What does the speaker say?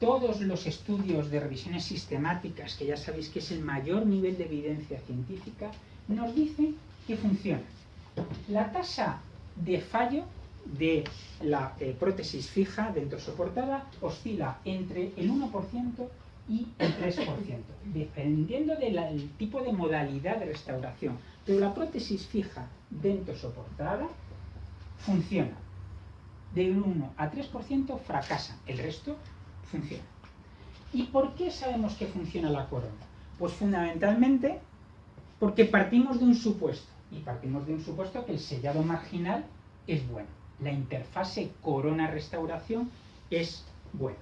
todos los estudios de revisiones sistemáticas, que ya sabéis que es el mayor nivel de evidencia científica, nos dicen que funciona. La tasa de fallo de la eh, prótesis fija dentro soportada oscila entre el 1% y el 3%, dependiendo del tipo de modalidad de restauración. Pero la prótesis fija dentro soportada funciona. De 1 a 3% fracasa, el resto funciona. ¿Y por qué sabemos que funciona la corona? Pues fundamentalmente porque partimos de un supuesto, y partimos de un supuesto que el sellado marginal es bueno. La interfase corona-restauración es buena.